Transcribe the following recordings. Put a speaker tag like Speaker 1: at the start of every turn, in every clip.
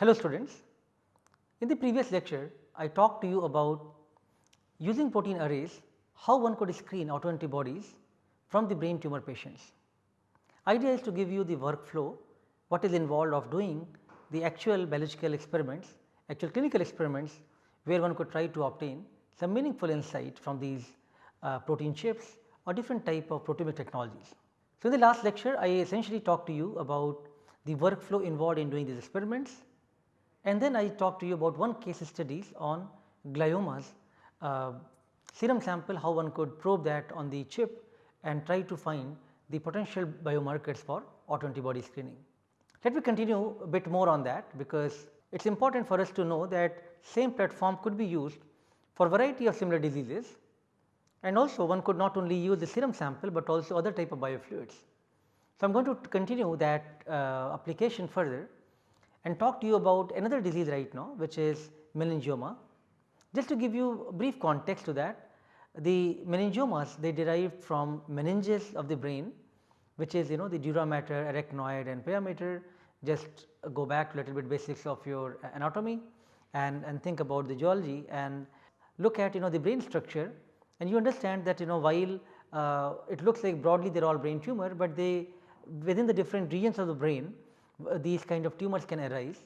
Speaker 1: Hello students, in the previous lecture I talked to you about using protein arrays how one could screen autoantibodies from the brain tumor patients. Idea is to give you the workflow what is involved of doing the actual biological experiments, actual clinical experiments where one could try to obtain some meaningful insight from these uh, protein chips or different type of proteomic technologies. So, in the last lecture I essentially talked to you about the workflow involved in doing these experiments and then I talked to you about one case studies on gliomas uh, serum sample how one could probe that on the chip and try to find the potential biomarkers for autoantibody screening. Let me continue a bit more on that because it is important for us to know that same platform could be used for variety of similar diseases and also one could not only use the serum sample, but also other type of biofluids. So, I am going to continue that uh, application further and talk to you about another disease right now which is meningioma. Just to give you a brief context to that, the meningiomas they derived from meninges of the brain which is you know the dura mater, arachnoid and pia mater just go back to little bit basics of your anatomy and, and think about the geology and look at you know the brain structure and you understand that you know while uh, it looks like broadly they are all brain tumor, but they within the different regions of the brain Uh, these kind of tumors can arise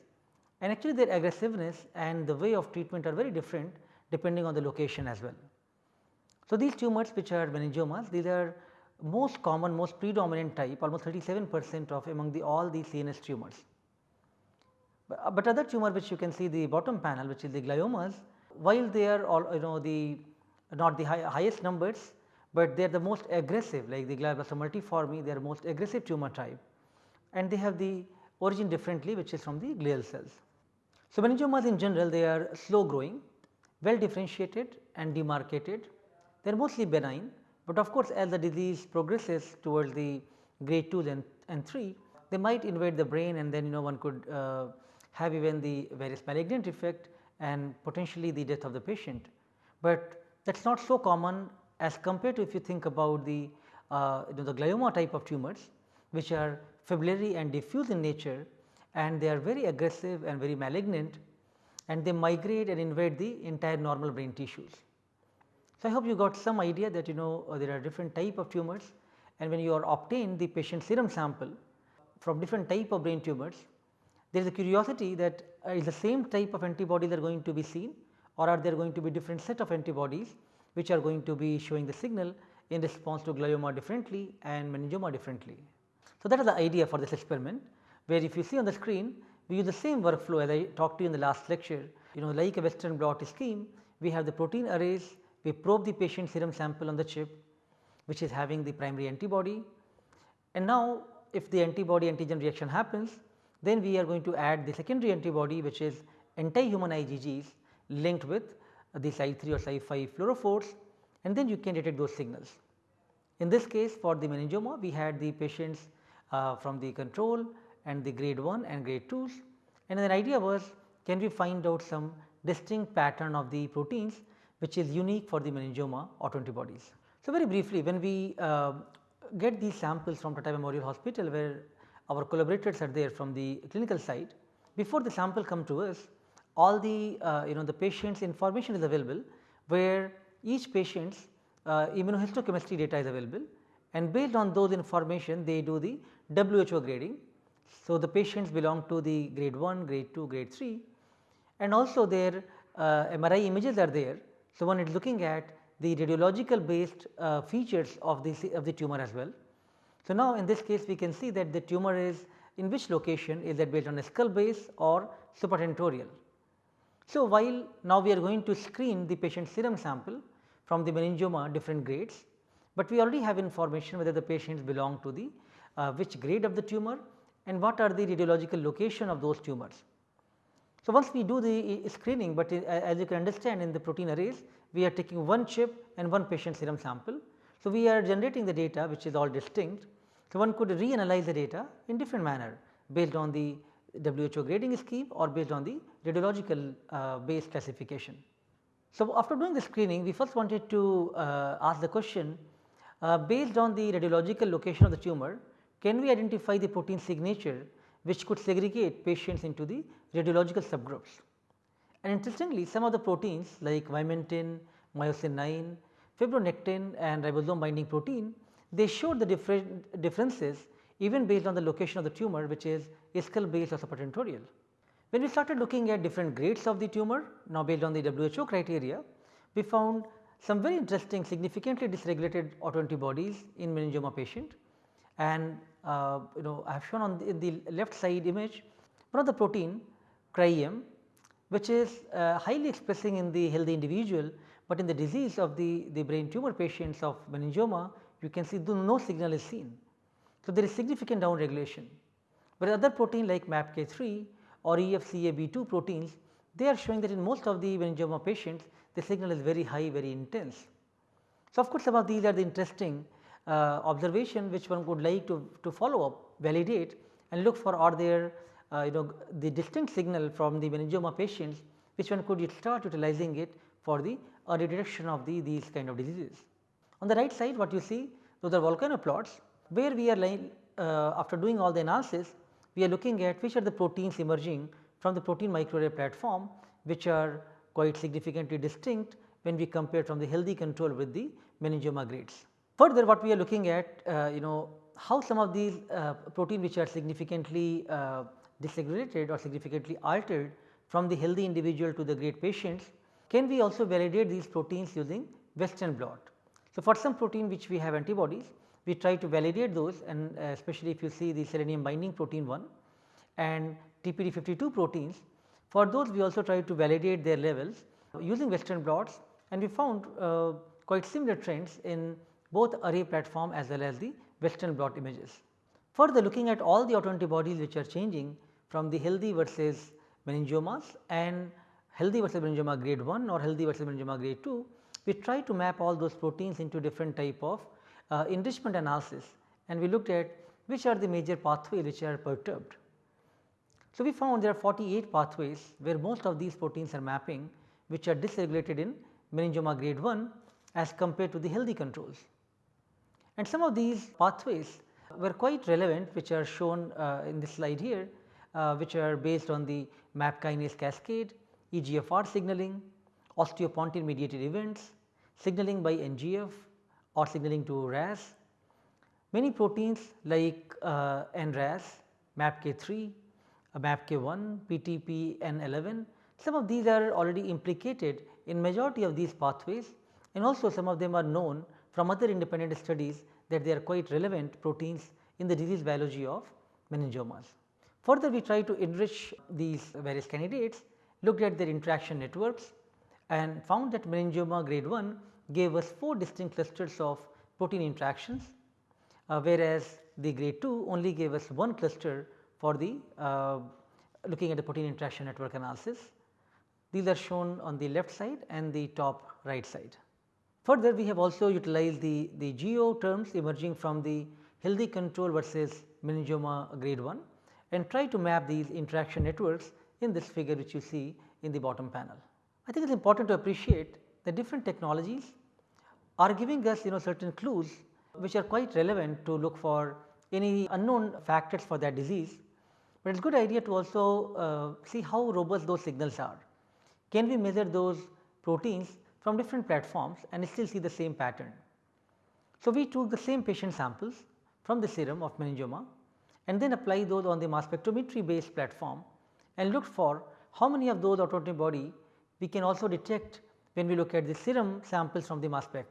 Speaker 1: and actually their aggressiveness and the way of treatment are very different depending on the location as well. So, these tumors which are meningiomas these are most common most predominant type almost 37 percent of among the all the CNS tumors. But, uh, but other tumor which you can see the bottom panel which is the gliomas while they are all you know the not the high, highest numbers, but they are the most aggressive like the glioblastoma multiforme they are most aggressive tumor type and they have the origin differently which is from the glial cells. So, meningiomas in general they are slow growing, well differentiated and demarcated, they are mostly benign, but of course, as the disease progresses towards the grade 2 and, and 3 they might invade the brain and then you know one could uh, have even the various malignant effect and potentially the death of the patient. But that is not so common as compared to if you think about the uh, you know the glioma type of tumors which are fibrillary and diffuse in nature and they are very aggressive and very malignant and they migrate and invade the entire normal brain tissues. So, I hope you got some idea that you know uh, there are different type of tumors and when you are obtain the patient serum sample from different type of brain tumors, there is a curiosity that uh, is the same type of antibodies are going to be seen or are there going to be different set of antibodies which are going to be showing the signal in response to glioma differently and meningioma differently. So, that is the idea for this experiment where if you see on the screen we use the same workflow as I talked to you in the last lecture you know like a western blot scheme we have the protein arrays we probe the patient serum sample on the chip which is having the primary antibody and now if the antibody antigen reaction happens then we are going to add the secondary antibody which is anti-human IgGs linked with the Cy3 or Cy5 fluorophores and then you can detect those signals. In this case for the meningioma we had the patients uh, from the control and the grade 1 and grade 2s and the idea was can we find out some distinct pattern of the proteins which is unique for the meningioma autoantibodies. So, very briefly when we uh, get these samples from Tata Memorial Hospital where our collaborators are there from the clinical side, before the sample come to us all the uh, you know the patient's information is available where each patient's uh, immunohistochemistry data is available and based on those information they do the WHO grading. So, the patients belong to the grade 1, grade 2, grade 3 and also their uh, MRI images are there. So, one is looking at the radiological based uh, features of the, of the tumor as well. So, now in this case we can see that the tumor is in which location is that based on a skull base or supratentorial. So, while now we are going to screen the patient serum sample from the meningioma different grades, but we already have information whether the patients belong to the uh, which grade of the tumor and what are the radiological location of those tumors. So, once we do the screening, but as you can understand in the protein arrays we are taking one chip and one patient serum sample. So, we are generating the data which is all distinct. So, one could reanalyze the data in different manner based on the WHO grading scheme or based on the radiological uh, based classification. So, after doing the screening we first wanted to uh, ask the question uh, based on the radiological location of the tumor can we identify the protein signature which could segregate patients into the radiological subgroups. And interestingly some of the proteins like vimentin, myosin 9, fibronectin and ribosome binding protein they showed the different differences even based on the location of the tumor which is ischial based or supratentorial. When we started looking at different grades of the tumor now based on the WHO criteria, we found some very interesting significantly dysregulated autoantibodies in meningioma patient and uh, you know I have shown on the, the, left side image one of the protein CRY-EM which is uh, highly expressing in the healthy individual, but in the disease of the, the brain tumor patients of meningioma you can see no signal is seen. So, there is significant down regulation, whereas other protein like MAPK3 or EFCAB2 proteins they are showing that in most of the meningioma patients the signal is very high very intense. So, of course, some of these are the interesting uh, observation which one would like to, to follow up validate and look for are there uh, you know the distinct signal from the meningioma patients which one could start utilizing it for the early detection of the these kind of diseases. On the right side what you see those are volcano plots where we are line, uh, after doing all the analysis we are looking at which are the proteins emerging from the protein microarray platform which are quite significantly distinct when we compare from the healthy control with the meningioma grades. Further what we are looking at uh, you know how some of these uh, protein which are significantly uh, dysregulated or significantly altered from the healthy individual to the grade patients, can we also validate these proteins using western blot. So, for some protein which we have antibodies we try to validate those and uh, especially if you see the selenium binding protein 1 and TPD52 proteins for those we also try to validate their levels using western blots and we found uh, quite similar trends in both array platform as well as the western blot images. Further looking at all the autoantibodies which are changing from the healthy versus meningiomas and healthy versus meningioma grade 1 or healthy versus meningioma grade 2, we try to map all those proteins into different type of uh, enrichment analysis and we looked at which are the major pathways which are perturbed. So, we found there are 48 pathways where most of these proteins are mapping which are dysregulated in meningioma grade 1 as compared to the healthy controls. And some of these pathways were quite relevant which are shown uh, in this slide here uh, which are based on the MAP kinase cascade, EGFR signaling, osteopontin mediated events, signaling by NGF or signaling to RAS. Many proteins like uh, NRAS, MAPK3, uh, MAPK1, PTPN11, some of these are already implicated in majority of these pathways and also some of them are known from other independent studies that they are quite relevant proteins in the disease biology of meningiomas. Further we try to enrich these various candidates, looked at their interaction networks and found that meningioma grade 1 gave us 4 distinct clusters of protein interactions, uh, whereas the grade 2 only gave us one cluster for the uh, looking at the protein interaction network analysis. These are shown on the left side and the top right side. Further we have also utilized the, the GO terms emerging from the healthy control versus meningioma grade 1 and try to map these interaction networks in this figure which you see in the bottom panel. I think it is important to appreciate that different technologies are giving us you know certain clues which are quite relevant to look for any unknown factors for that disease, but it is good idea to also uh, see how robust those signals are. Can we measure those proteins from different platforms and still see the same pattern. So, we took the same patient samples from the serum of meningioma and then apply those on the mass spectrometry based platform and looked for how many of those autoantibody we can also detect when we look at the serum samples from the mass spec.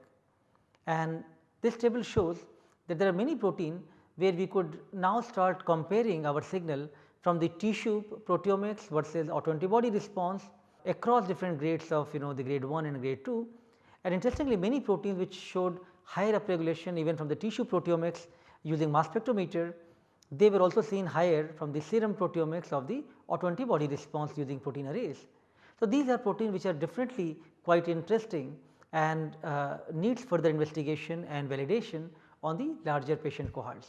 Speaker 1: And this table shows that there are many protein where we could now start comparing our signal from the tissue proteomics versus autoantibody response across different grades of you know the grade 1 and grade 2 and interestingly many proteins which showed higher upregulation even from the tissue proteomics using mass spectrometer they were also seen higher from the serum proteomics of the autoantibody response using protein arrays. So, these are proteins which are definitely quite interesting and uh, needs further investigation and validation on the larger patient cohorts.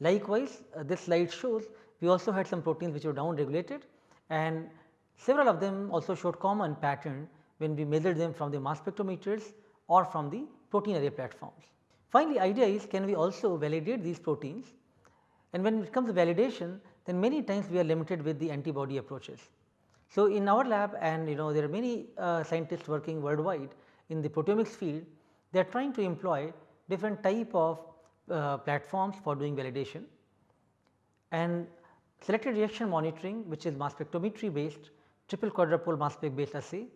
Speaker 1: Likewise, uh, this slide shows we also had some proteins which were down regulated and Several of them also showed common pattern when we measured them from the mass spectrometers or from the protein array platforms. Finally, idea is can we also validate these proteins and when it comes to validation then many times we are limited with the antibody approaches. So, in our lab and you know there are many uh, scientists working worldwide in the proteomics field, they are trying to employ different type of uh, platforms for doing validation and selected reaction monitoring which is mass spectrometry based triple quadrupole mass spec based assay,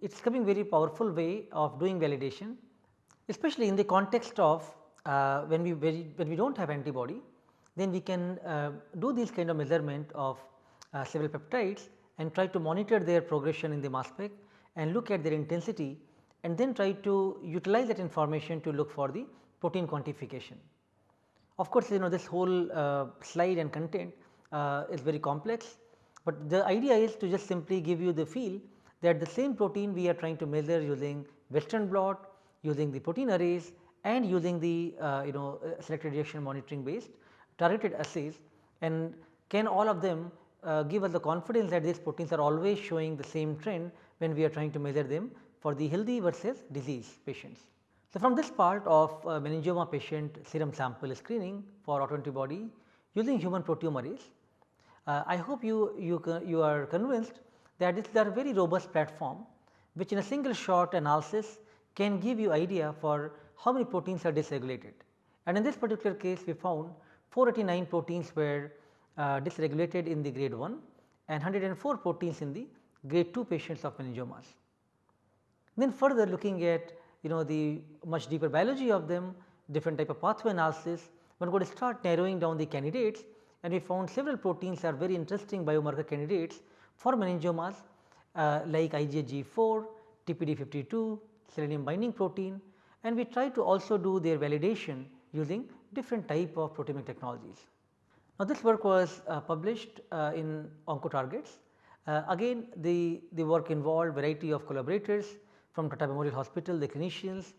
Speaker 1: it is coming very powerful way of doing validation especially in the context of uh, when we when we do not have antibody then we can uh, do these kind of measurement of uh, several peptides and try to monitor their progression in the mass spec and look at their intensity and then try to utilize that information to look for the protein quantification. Of course, you know this whole uh, slide and content uh, is very complex, but the idea is to just simply give you the feel that the same protein we are trying to measure using western blot, using the protein arrays and using the uh, you know uh, selected reaction monitoring based targeted assays and can all of them uh, give us the confidence that these proteins are always showing the same trend when we are trying to measure them for the healthy versus disease patients. So, from this part of uh, meningioma patient serum sample screening for autoantibody using human proteome arrays, uh, I hope you, you, you are convinced that this is a very robust platform which in a single shot analysis can give you idea for how many proteins are dysregulated. And in this particular case we found 489 proteins were uh, dysregulated in the grade 1 and 104 proteins in the grade 2 patients of meningiomas. Then further looking at you know the much deeper biology of them, different type of pathway analysis, one could start narrowing down the candidates and we found several proteins are very interesting biomarker candidates for meningiomas uh, like IgG4, TPD52, selenium binding protein and we try to also do their validation using different type of proteomic technologies. Now, this work was uh, published uh, in OncoTargets. Uh, again the, the work involved variety of collaborators from Tata Memorial Hospital, the clinicians,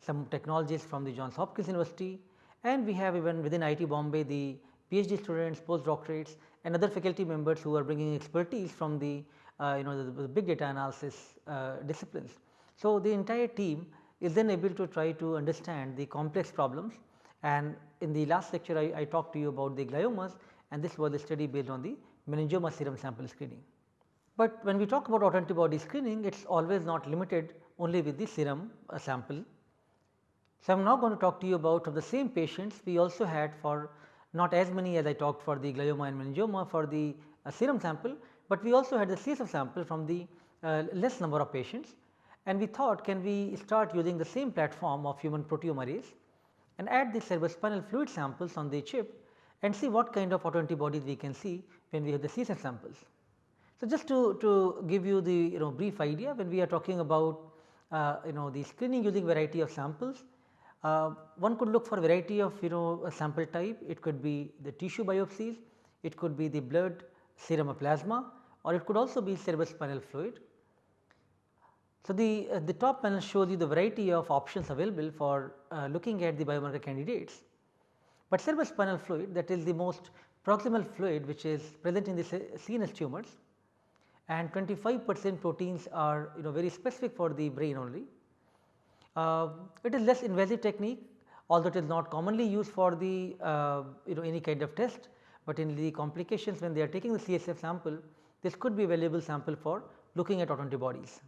Speaker 1: some technologists from the Johns Hopkins University and we have even within IIT Bombay the PhD students, postdoctorates and other faculty members who are bringing expertise from the uh, you know the, the, big data analysis uh, disciplines. So, the entire team is then able to try to understand the complex problems and in the last lecture I, I talked to you about the gliomas and this was a study based on the meningioma serum sample screening. But when we talk about autoantibody screening it is always not limited only with the serum uh, sample. So, I am now going to talk to you about of the same patients we also had for not as many as I talked for the glioma and meningioma for the uh, serum sample, but we also had the CSF sample from the uh, less number of patients and we thought can we start using the same platform of human proteome arrays and add the cerebrospinal fluid samples on the chip and see what kind of autoantibodies we can see when we have the CSF samples. So, just to, to give you the you know brief idea when we are talking about uh, you know the screening using variety of samples uh, one could look for variety of you know sample type, it could be the tissue biopsies, it could be the blood, serum or plasma or it could also be cerebrospinal fluid. So, the, uh, the top panel shows you the variety of options available for uh, looking at the biomarker candidates, but cerebrospinal fluid that is the most proximal fluid which is present in the CNS tumors and 25 percent proteins are you know very specific for the brain only. Uh, it is less invasive technique although it is not commonly used for the uh, you know any kind of test, but in the complications when they are taking the CSF sample this could be a valuable sample for looking at autoantibodies.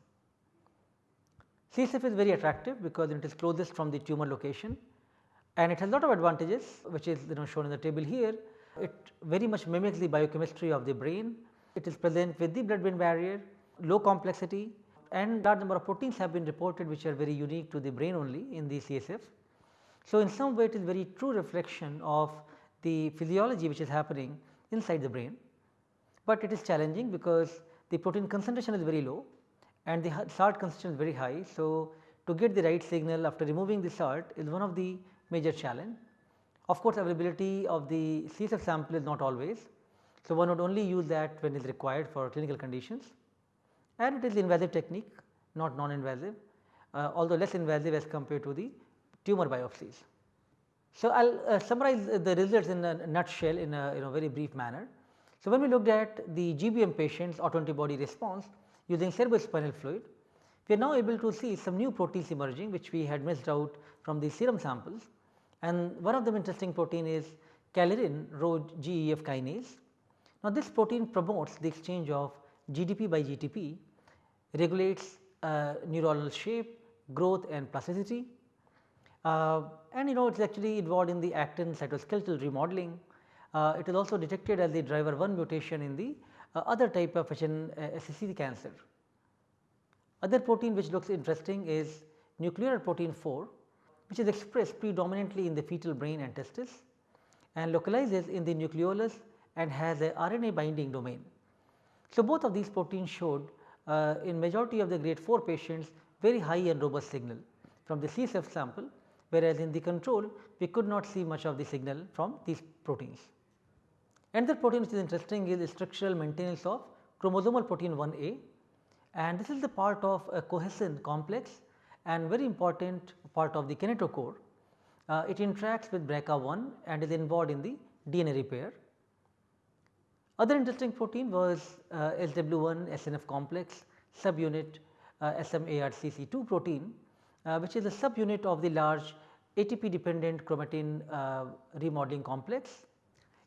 Speaker 1: CSF is very attractive because it is closest from the tumor location and it has lot of advantages which is you know shown in the table here. It very much mimics the biochemistry of the brain. It is present with the blood brain barrier, low complexity and large number of proteins have been reported which are very unique to the brain only in the CSF. So, in some way it is very true reflection of the physiology which is happening inside the brain, but it is challenging because the protein concentration is very low and the salt concentration is very high. So, to get the right signal after removing the salt is one of the major challenge. Of course, availability of the CSF sample is not always. So, one would only use that when it is required for clinical conditions and it is invasive technique not non-invasive uh, although less invasive as compared to the tumor biopsies. So, I will uh, summarize the results in a nutshell in a you know very brief manner. So, when we looked at the GBM patients autoantibody response using cerebrospinal fluid, we are now able to see some new proteins emerging which we had missed out from the serum samples. And one of them interesting protein is Kalirin Rho GEF kinase. Now, this protein promotes the exchange of GDP by GTP, regulates uh, neuronal shape, growth and plasticity. Uh, and you know it is actually involved in the actin cytoskeletal remodeling. Uh, it is also detected as the driver 1 mutation in the other type of HNSCC cancer. Other protein which looks interesting is nuclear protein 4 which is expressed predominantly in the fetal brain and testis and localizes in the nucleolus and has a RNA binding domain. So, both of these proteins showed uh, in majority of the grade 4 patients very high and robust signal from the CSF sample whereas in the control we could not see much of the signal from these proteins. Another protein which is interesting is structural maintenance of chromosomal protein 1a and this is the part of a cohesin complex and very important part of the kinetochore. Uh, it interacts with BRCA1 and is involved in the DNA repair. Other interesting protein was uh, SWI/SNF complex subunit uh, SMARCC2 protein uh, which is a subunit of the large ATP dependent chromatin uh, remodeling complex.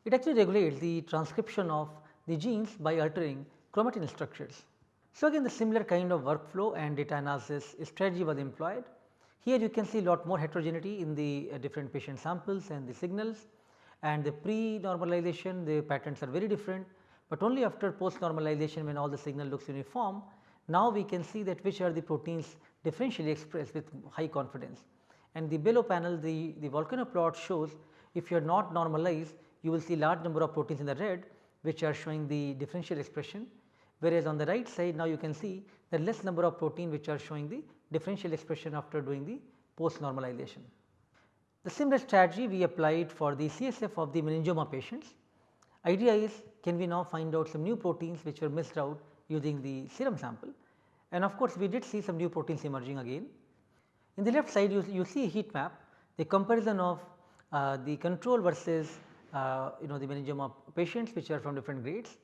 Speaker 1: It actually regulates the transcription of the genes by altering chromatin structures. So, again the similar kind of workflow and data analysis strategy was employed. Here you can see a lot more heterogeneity in the uh, different patient samples and the signals and the pre normalization the patterns are very different, but only after post normalization when all the signal looks uniform now we can see that which are the proteins differentially expressed with high confidence. And the below panel the, the volcano plot shows if you are not normalized you will see large number of proteins in the red which are showing the differential expression whereas on the right side now you can see the less number of protein which are showing the differential expression after doing the post normalization. The similar strategy we applied for the CSF of the meningioma patients. Idea is can we now find out some new proteins which were missed out using the serum sample and of course, we did see some new proteins emerging again. In the left side you, you see a heat map the comparison of uh, the control versus uh, you know the meningioma patients which are from different grades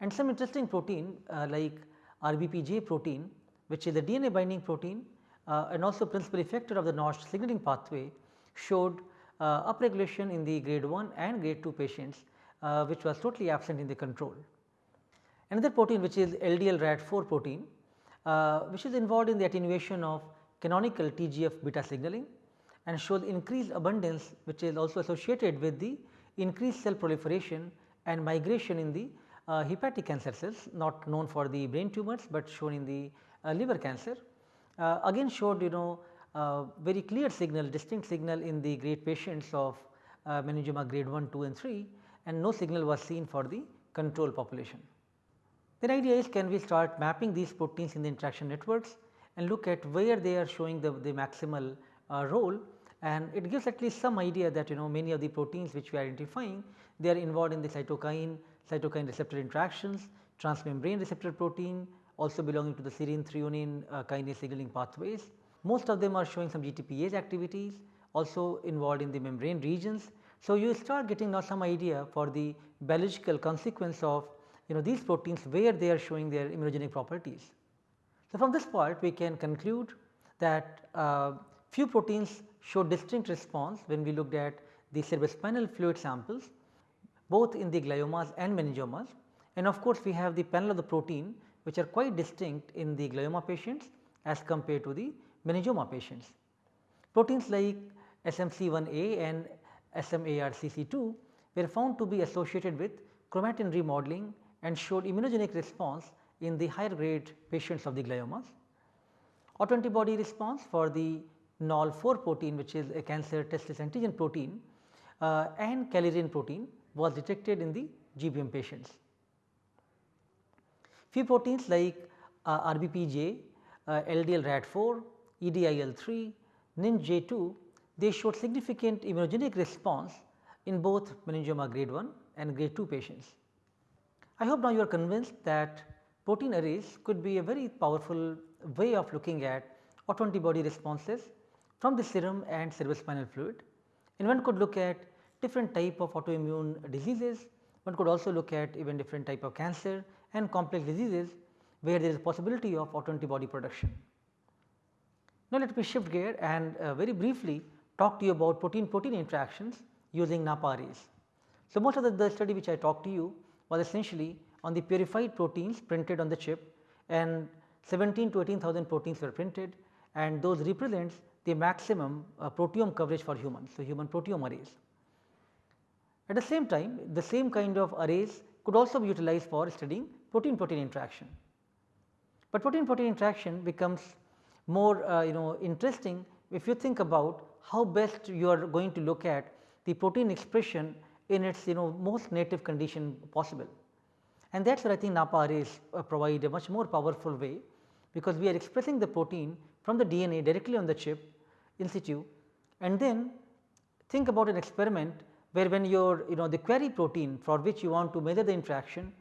Speaker 1: and some interesting protein uh, like RBPJ protein which is the DNA binding protein uh, and also principal effector of the Notch signaling pathway showed uh, upregulation in the grade 1 and grade 2 patients uh, which was totally absent in the control. Another protein which is LDL RAD4 protein uh, which is involved in the attenuation of canonical TGF beta signaling and shows increased abundance which is also associated with the increased cell proliferation and migration in the uh, hepatic cancer cells not known for the brain tumors, but shown in the uh, liver cancer. Uh, again showed you know uh, very clear signal distinct signal in the grade patients of uh, meningioma grade 1, 2 and 3 and no signal was seen for the control population. Then idea is can we start mapping these proteins in the interaction networks and look at where they are showing the, the maximal uh, role and it gives at least some idea that you know many of the proteins which we are identifying they are involved in the cytokine, cytokine receptor interactions, transmembrane receptor protein also belonging to the serine threonine uh, kinase signaling pathways. Most of them are showing some GTPase activities also involved in the membrane regions. So, you start getting now some idea for the biological consequence of you know these proteins where they are showing their immunogenic properties. So, from this part we can conclude that uh, few proteins show distinct response when we looked at the cerebrospinal fluid samples both in the gliomas and meningiomas and of course, we have the panel of the protein which are quite distinct in the glioma patients as compared to the meningioma patients. Proteins like SMC1A and SMARCC2 were found to be associated with chromatin remodeling and showed immunogenic response in the higher grade patients of the gliomas. Autoantibody response for the NOL4 protein which is a cancer testis antigen protein uh, and Kalirin protein was detected in the GBM patients. Few proteins like uh, RBPJ, uh, LDL RAD4, EDIL3, NINJ2 they showed significant immunogenic response in both meningioma grade 1 and grade 2 patients. I hope now you are convinced that protein arrays could be a very powerful way of looking at autoantibody responses from the serum and cerebrospinal fluid and one could look at different type of autoimmune diseases, one could also look at even different type of cancer and complex diseases where there is possibility of autoantibody production. Now, let me shift gear and uh, very briefly talk to you about protein protein interactions using NAPPA arrays. So, most of the, the study which I talked to you was essentially on the purified proteins printed on the chip and 17 to 18,000 proteins were printed and those represents the maximum uh, proteome coverage for humans. So, human proteome arrays. At the same time the same kind of arrays could also be utilized for studying protein protein interaction. But protein protein interaction becomes more uh, you know interesting if you think about how best you are going to look at the protein expression in its you know most native condition possible. And that is where I think NAPPA arrays uh, provide a much more powerful way because we are expressing the protein from the DNA directly on the chip in situ and then think about an experiment where when your you know the query protein for which you want to measure the interaction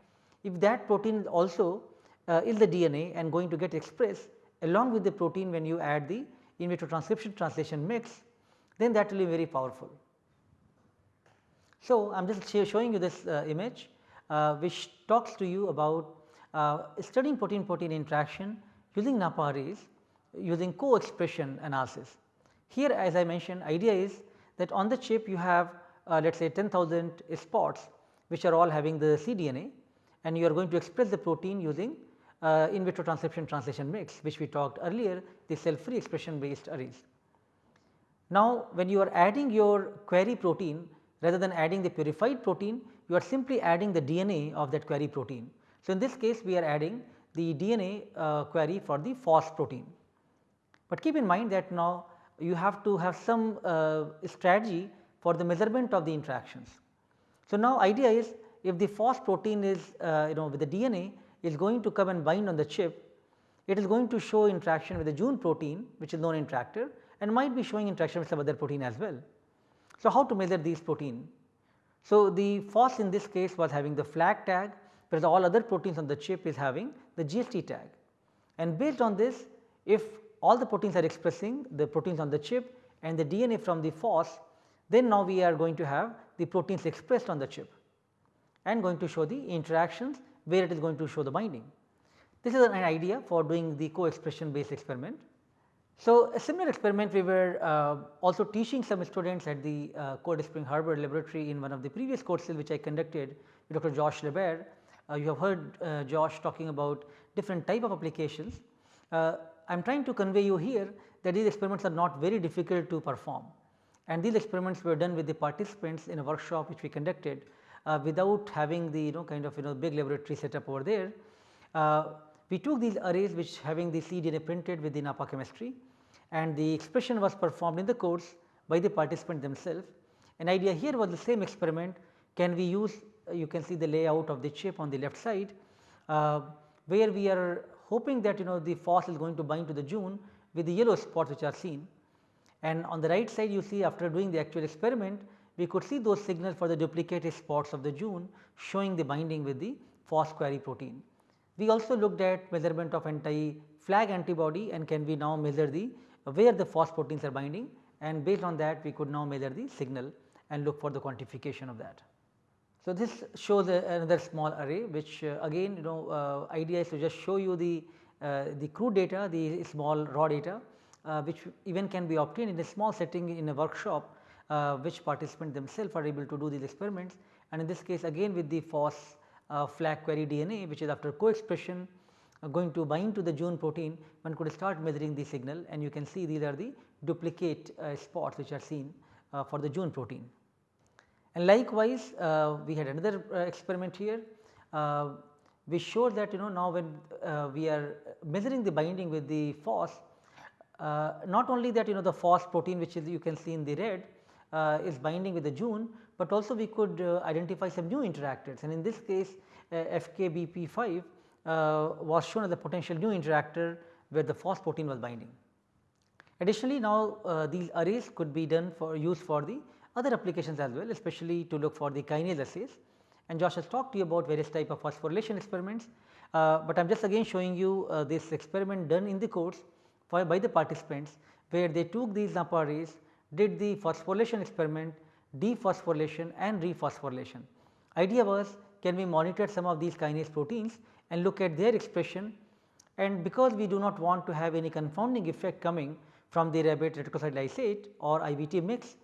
Speaker 1: if that protein also uh, is the DNA and going to get expressed along with the protein when you add the in vitro transcription translation mix then that will be very powerful. So, I am just showing you this uh, image uh, which talks to you about uh, studying protein protein interaction using NAPPA arrays using co-expression analysis. Here as I mentioned idea is that on the chip you have uh, let us say 10,000 spots which are all having the cDNA and you are going to express the protein using uh, in vitro transcription translation mix which we talked earlier the cell free expression based arrays. Now, when you are adding your query protein rather than adding the purified protein you are simply adding the DNA of that query protein. So, in this case we are adding the DNA uh, query for the FOS protein. But keep in mind that now you have to have some uh, strategy for the measurement of the interactions. So, now idea is if the FOS protein is uh, you know with the DNA is going to come and bind on the chip, it is going to show interaction with the Jun protein which is known interactor and might be showing interaction with some other protein as well. So, how to measure these protein? So, the FOS in this case was having the flag tag whereas all other proteins on the chip is having the GST tag and based on this if all the proteins are expressing the proteins on the chip and the DNA from the FOS then now we are going to have the proteins expressed on the chip and going to show the interactions where it is going to show the binding. This is an idea for doing the co-expression based experiment. So, a similar experiment we were uh, also teaching some students at the uh, Cold Spring Harbor laboratory in one of the previous courses which I conducted with Dr. Josh LaBaer. Uh, you have heard uh, Josh talking about different type of applications. I am trying to convey you here that these experiments are not very difficult to perform and these experiments were done with the participants in a workshop which we conducted uh, without having the you know kind of you know big laboratory setup over there. Uh, we took these arrays which having the cDNA printed with the NAPPA chemistry and the expression was performed in the course by the participant themselves. An idea here was the same experiment can we use uh, you can see the layout of the chip on the left side uh, where we are hoping that you know the FOS is going to bind to the Jun with the yellow spots which are seen. And on the right side you see after doing the actual experiment we could see those signals for the duplicated spots of the Jun showing the binding with the FOS query protein. We also looked at measurement of anti-flag antibody and can we now measure the where the FOS proteins are binding and based on that we could now measure the signal and look for the quantification of that. So, this shows another small array which uh, again you know uh, idea is to just show you the, uh, the crude data the small raw data which even can be obtained in a small setting in a workshop which participants themselves are able to do these experiments and in this case again with the FOS uh, flag query DNA which is after co-expression going to bind to the Jun protein one could start measuring the signal and you can see these are the duplicate spots which are seen for the Jun protein. And likewise uh, we had another experiment here we showed that you know now when we are measuring the binding with the FOS not only that you know the FOS protein which is you can see in the red uh, is binding with the Jun, but also we could uh, identify some new interactors and in this case uh, FKBP5 was shown as a potential new interactor where the FOS protein was binding. Additionally, now uh, these arrays could be done for use for the other applications as well especially to look for the kinase assays. And Josh has talked to you about various type of phosphorylation experiments, uh, but I am just again showing you uh, this experiment done in the course for, by the participants where they took these arrays did the phosphorylation experiment, dephosphorylation and rephosphorylation. Idea was can we monitor some of these kinase proteins and look at their expression? And because we do not want to have any confounding effect coming from the rabbit reticulocyte lysate or IVT mix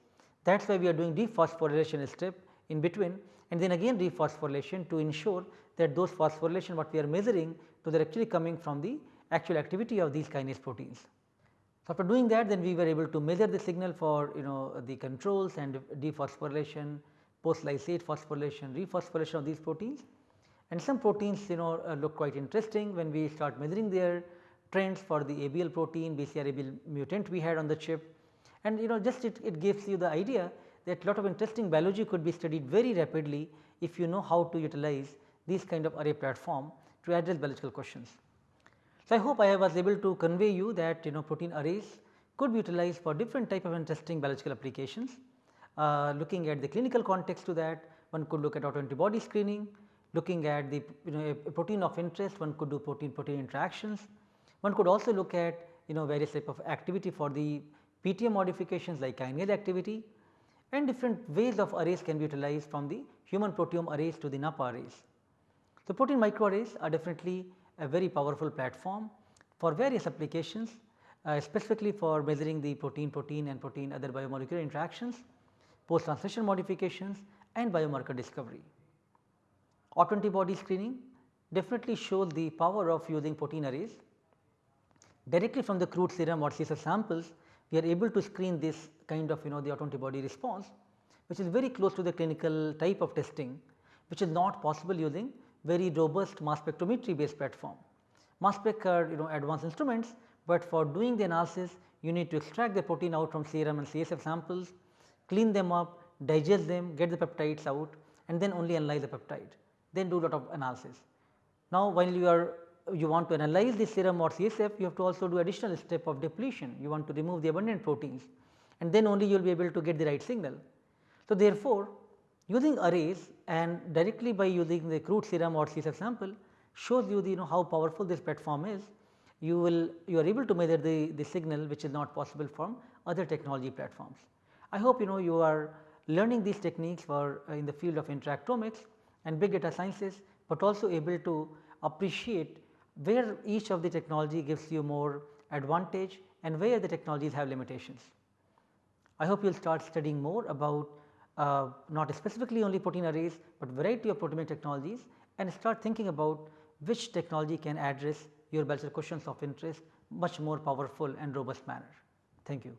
Speaker 1: that is why we are doing dephosphorylation step in between and then again rephosphorylation to ensure that those phosphorylation what we are measuring those are actually coming from the actual activity of these kinase proteins. So, after doing that then we were able to measure the signal for you know the controls and dephosphorylation, post lysate phosphorylation, rephosphorylation of these proteins and some proteins you know uh, look quite interesting when we start measuring their trends for the ABL protein, BCR-ABL mutant we had on the chip and you know just it, it gives you the idea that lot of interesting biology could be studied very rapidly if you know how to utilize these kind of array platform to address biological questions. So, I hope I was able to convey you that you know protein arrays could be utilized for different type of interesting biological applications. Uh, looking at the clinical context to that one could look at autoantibody screening, looking at the you know a protein of interest one could do protein protein interactions. One could also look at you know various type of activity for the PTM modifications like kinase activity and different ways of arrays can be utilized from the human proteome arrays to the NAPPA arrays. So, protein microarrays are definitely a very powerful platform for various applications uh, specifically for measuring the protein protein and protein other biomolecular interactions, post translation modifications and biomarker discovery. Autoantibody screening definitely shows the power of using protein arrays directly from the crude serum or CSF samples we are able to screen this kind of you know the autoantibody response which is very close to the clinical type of testing which is not possible using very robust mass spectrometry based platform. Mass spec are you know advanced instruments, but for doing the analysis you need to extract the protein out from serum and CSF samples, clean them up, digest them, get the peptides out and then only analyze the peptide, then do lot of analysis. Now, while you are you want to analyze the serum or CSF, you have to also do additional step of depletion. You want to remove the abundant proteins and then only you will be able to get the right signal. So, therefore, using arrays and directly by using the crude serum or CSF sample shows you the you know how powerful this platform is. You will you are able to measure the, the signal which is not possible from other technology platforms. I hope you know you are learning these techniques for uh, in the field of interactomics and big data sciences, but also able to appreciate where each of the technology gives you more advantage and where the technologies have limitations. I hope you will start studying more about uh, not specifically only protein arrays, but variety of proteomic technologies and start thinking about which technology can address your biological questions of interest much more powerful and robust manner. Thank you.